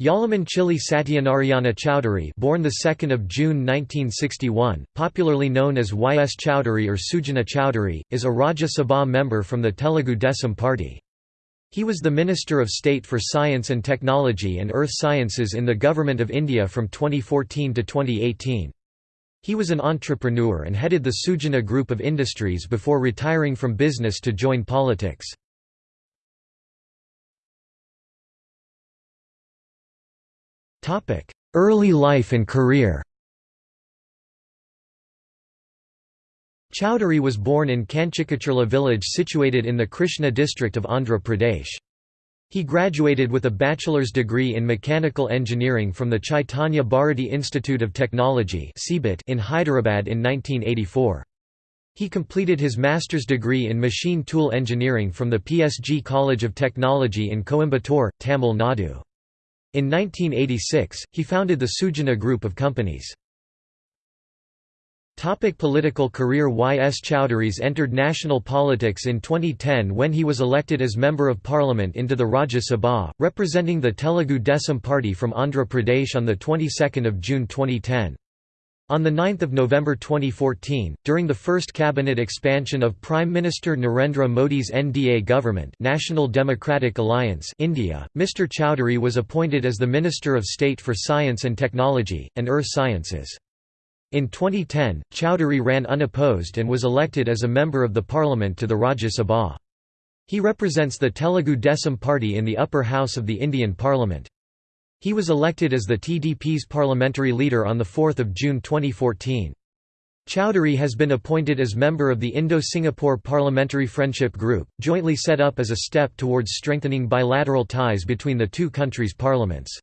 Yalamanchili Satyanarayana Chowdhury born the 2nd of June 1961, popularly known as Y. S. Chowdhury or Sujana Chowdhury, is a Rajya Sabha member from the Telugu Desam party. He was the Minister of State for Science and Technology and Earth Sciences in the Government of India from 2014 to 2018. He was an entrepreneur and headed the Sujana Group of Industries before retiring from business to join politics. Early life and career Chowdhury was born in Kanchikacharla village situated in the Krishna district of Andhra Pradesh. He graduated with a bachelor's degree in mechanical engineering from the Chaitanya Bharati Institute of Technology in Hyderabad in 1984. He completed his master's degree in machine tool engineering from the PSG College of Technology in Coimbatore, Tamil Nadu. In 1986, he founded the Sujana Group of companies. Topic political career Y. S. Chowdhury's entered national politics in 2010 when he was elected as Member of Parliament into the Rajya Sabha, representing the Telugu Desam Party from Andhra Pradesh on the 22nd of June 2010. On 9 November 2014, during the first cabinet expansion of Prime Minister Narendra Modi's NDA government National Democratic Alliance India, Mr Chowdhury was appointed as the Minister of State for Science and Technology, and Earth Sciences. In 2010, Chowdhury ran unopposed and was elected as a member of the parliament to the Rajya Sabha. He represents the Telugu Desam party in the upper house of the Indian parliament. He was elected as the TDP's parliamentary leader on 4 June 2014. Chowdhury has been appointed as member of the Indo-Singapore Parliamentary Friendship Group, jointly set up as a step towards strengthening bilateral ties between the two countries' parliaments.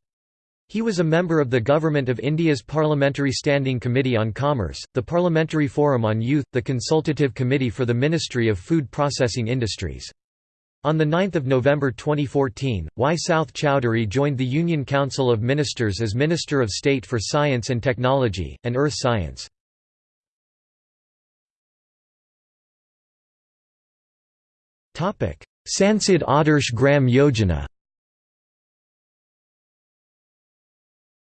He was a member of the Government of India's Parliamentary Standing Committee on Commerce, the Parliamentary Forum on Youth, the Consultative Committee for the Ministry of Food Processing Industries. On 9 November 2014, Y. South Chowdhury joined the Union Council of Ministers as Minister of State for Science and Technology, and Earth Science. Sansad Adarsh Gram Yojana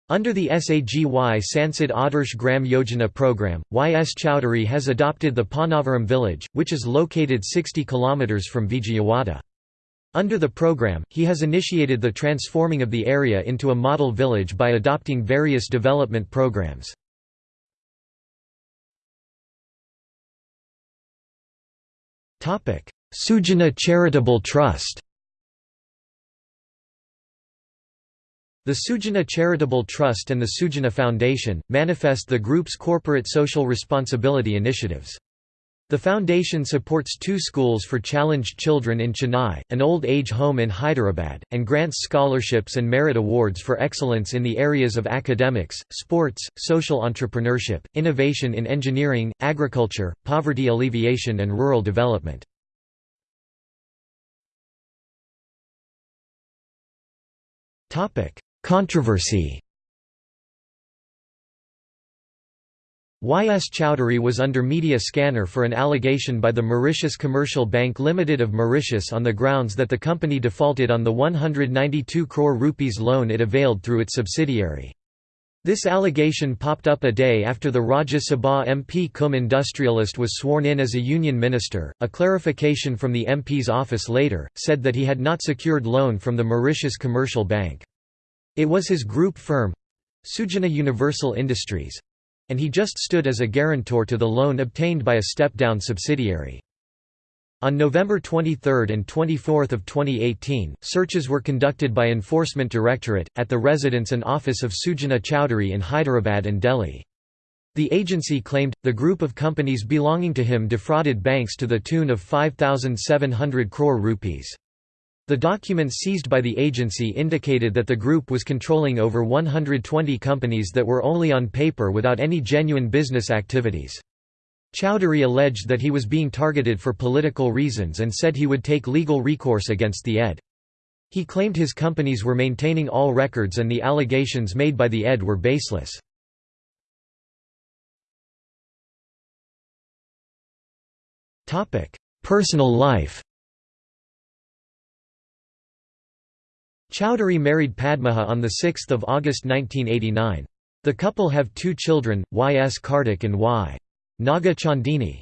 Under the SAGY Sansad Adarsh Gram Yojana program, Y. S. Chowdhury has adopted the Panavaram village, which is located 60 km from Vijayawada. Under the program, he has initiated the transforming of the area into a model village by adopting various development programs. Sujana Charitable Trust The Sujana Charitable Trust and the Sujana Foundation, manifest the group's corporate social responsibility initiatives. The foundation supports two schools for challenged children in Chennai, an old age home in Hyderabad, and grants scholarships and merit awards for excellence in the areas of academics, sports, social entrepreneurship, innovation in engineering, agriculture, poverty alleviation and rural development. Controversy Y. S. Chowdhury was under media scanner for an allegation by the Mauritius Commercial Bank Limited of Mauritius on the grounds that the company defaulted on the 192 crore rupees loan it availed through its subsidiary. This allegation popped up a day after the Rajya Sabha MP cum industrialist was sworn in as a union minister. A clarification from the MP's office later said that he had not secured loan from the Mauritius Commercial Bank. It was his group firm Sujana Universal Industries and he just stood as a guarantor to the loan obtained by a step-down subsidiary. On November 23 and 24 of 2018, searches were conducted by Enforcement Directorate, at the residence and office of Sujana Chowdhury in Hyderabad and Delhi. The agency claimed, the group of companies belonging to him defrauded banks to the tune of 5,700 crore rupees. The documents seized by the agency indicated that the group was controlling over 120 companies that were only on paper without any genuine business activities. Chowdhury alleged that he was being targeted for political reasons and said he would take legal recourse against the ED. He claimed his companies were maintaining all records and the allegations made by the ED were baseless. Personal life Chowdhury married Padmaja on 6 August 1989. The couple have two children, Y. S. Kartik and Y. Naga Chandini.